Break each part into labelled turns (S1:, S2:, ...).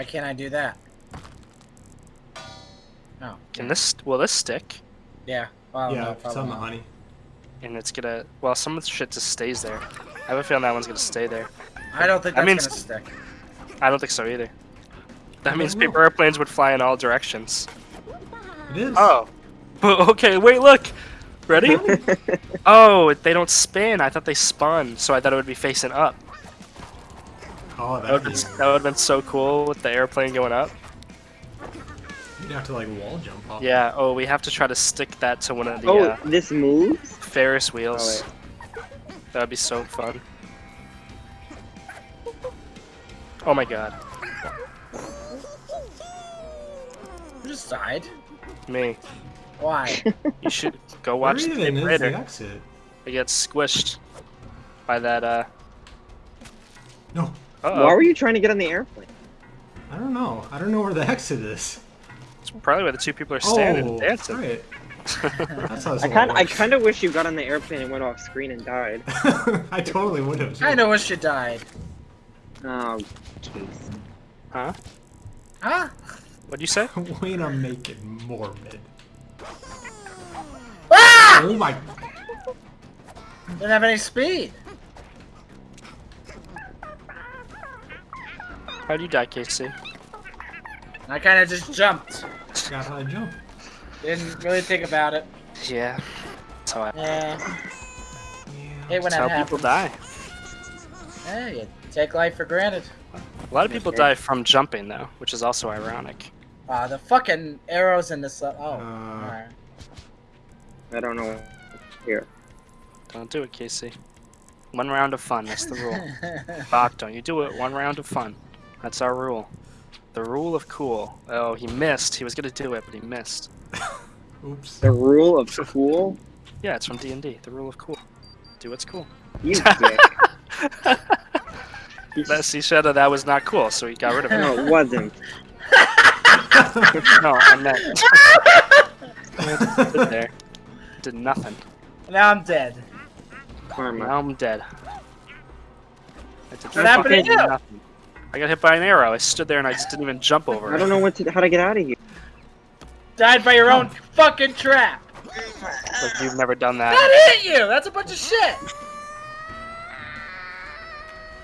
S1: Why can't I do that? Oh.
S2: Can this will this stick?
S1: Yeah. Well,
S3: yeah,
S1: no,
S3: it's on the
S1: not.
S3: honey.
S2: And it's gonna well some of the shit just stays there. I have a feeling that one's gonna stay there.
S1: I don't think
S2: That
S1: that's
S2: means-
S1: gonna stick.
S2: I don't think so either. That
S3: I
S2: means
S3: don't know.
S2: paper airplanes would fly in all directions.
S3: It is.
S2: Oh. But, okay, wait, look. Ready? oh, they don't spin. I thought they spun, so I thought it would be facing up.
S3: Oh,
S2: That would
S3: that'd
S2: have been, been so cool with the airplane going up.
S3: You'd have to like wall jump off.
S2: Yeah, oh, we have to try to stick that to one of the
S4: oh,
S2: uh,
S4: this moves?
S2: Ferris wheels.
S4: Oh,
S2: that would be so fun. Oh my god.
S1: Who just died?
S2: Me.
S1: Why?
S2: You should go
S3: Where
S2: watch the
S3: even is the exit?
S2: It gets squished by that, uh.
S3: No,
S2: Uh
S4: Why
S2: oh.
S4: were you trying to get on the airplane?
S3: I don't know. I don't know where the exit is.
S2: It's probably where the two people are standing
S3: oh,
S2: and dancing.
S3: right. That's how
S4: I kind I kind of wish you got on the airplane and went off screen and died.
S3: I totally would have.
S1: I know wish you died.
S4: Oh, jeez.
S2: Huh?
S1: Huh?
S2: What'd you say?
S3: Way to make it morbid.
S1: Ah!
S3: Oh my.
S1: Didn't have any speed.
S2: How'd you die, Casey?
S1: I kind of just jumped.
S3: Forgot how to jump.
S1: Didn't really think about it.
S2: Yeah. That's how I.
S1: Yeah.
S3: Yeah.
S1: Hey, when
S2: That's
S1: that
S2: how people die.
S1: Yeah, you take life for granted.
S2: A lot of people die from jumping, though, which is also ironic.
S1: Uh, the fucking arrows in this. Oh.
S3: Uh,
S1: alright.
S4: I don't know. Here.
S2: Don't do it, Casey. One round of fun. That's the rule. Bach, don't you do it. One round of fun. That's our rule. The rule of cool. Oh, he missed. He was gonna do it, but he missed.
S3: Oops.
S4: The rule of cool?
S2: Yeah, it's from D and D. The rule of cool. Do what's cool.
S4: You dick.
S2: That see, Shadow, that was not cool, so he got rid of it.
S4: no, it wasn't.
S2: no, I meant. Stood there. Did nothing.
S1: now I'm dead.
S4: Karma.
S2: Now I'm dead. I did
S1: What happened to
S2: fucking
S1: you?
S2: nothing. I got hit by an arrow. I stood there and I just didn't even jump over
S4: I don't know what to, how to get out of here.
S1: Died by your own fucking trap.
S2: Like, you've never done that.
S1: That hit you. That's a bunch of shit.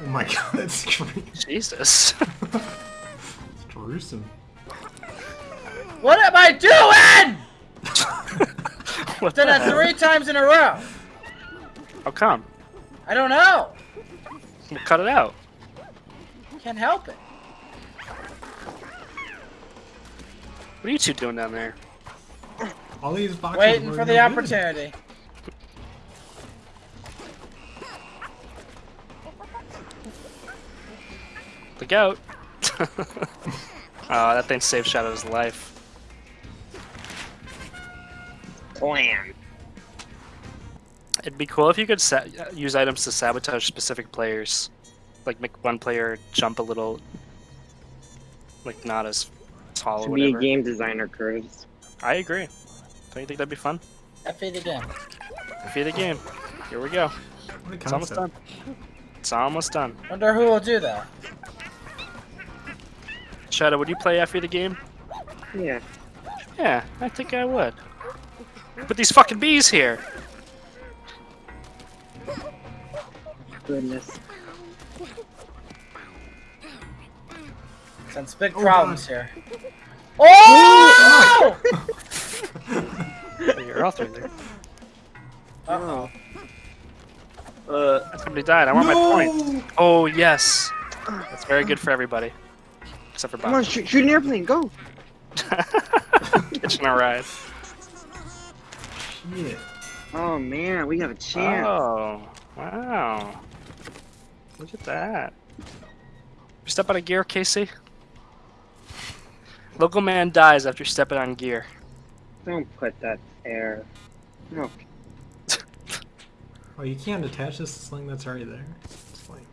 S3: Oh my god, that's creepy.
S2: Jesus.
S3: It's gruesome.
S1: What am I doing?
S2: what
S1: Did
S2: the
S1: that three times in a row.
S2: How come?
S1: I don't know.
S2: We'll cut it out.
S1: Can't help it.
S2: What are you two doing down there?
S3: All these boxes.
S1: Waiting for the
S3: good.
S1: opportunity.
S2: Look out. Oh, that thing saved Shadow's life.
S4: Plan.
S2: It'd be cool if you could sa- use items to sabotage specific players. Like make one player jump a little, like not as tall or
S4: To be a game designer, Curtis.
S2: I agree. Don't you think that'd be fun?
S1: F it again.
S2: Defeat the game. Here we go. It's almost done. It's almost done.
S1: Wonder who will do that.
S2: Shadow, would you play Effie the game?
S4: Yeah.
S2: Yeah, I think I would. Put these fucking bees here.
S4: Goodness.
S1: Sense big
S3: Oh,
S1: problems here. Oh!
S2: You're all through there.
S1: Uh-oh.
S4: Uh,
S2: Somebody died. I want my point. Oh yes. That's very good for everybody. Except for Bob.
S4: come on, shoot, shoot an airplane, go!
S2: Kitchen a ride.
S3: Shit.
S4: Oh man, we have a chance.
S2: Oh, wow. Look at that. You step out of gear, Casey? Local man dies after stepping on gear.
S4: Don't put that there. No.
S3: Oh, you can't attach this to sling that's already there. It's like,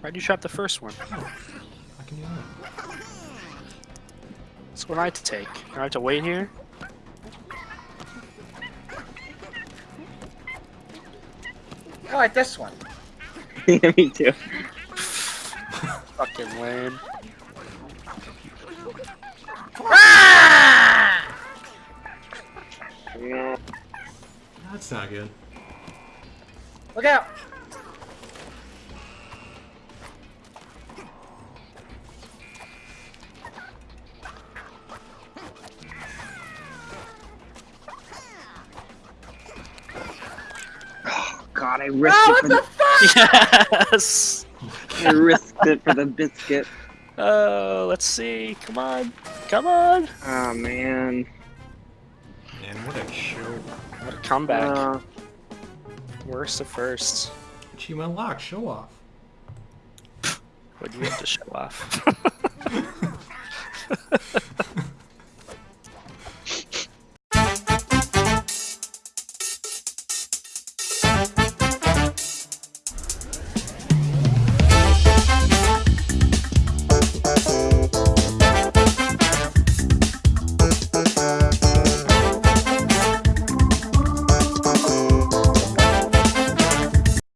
S2: Why'd you trap the first one?
S3: Oh, I can do that.
S2: That's what I had to take. I have to wait here.
S1: I like this one.
S4: yeah, me too.
S2: Fucking lame.
S1: Ah!
S4: No.
S3: That's not good.
S1: Look out!
S4: Oh god, I risked
S1: Oh,
S4: it for
S1: what
S4: the,
S1: the fuck?
S2: yes.
S4: I risked it for the biscuit.
S2: Oh, let's see. Come on. Come on.
S4: Oh man.
S3: Man, what a show.
S2: What a comeback.
S4: Uh,
S2: Worst of first.
S3: Achievement lock, show off.
S2: What do you have to show off?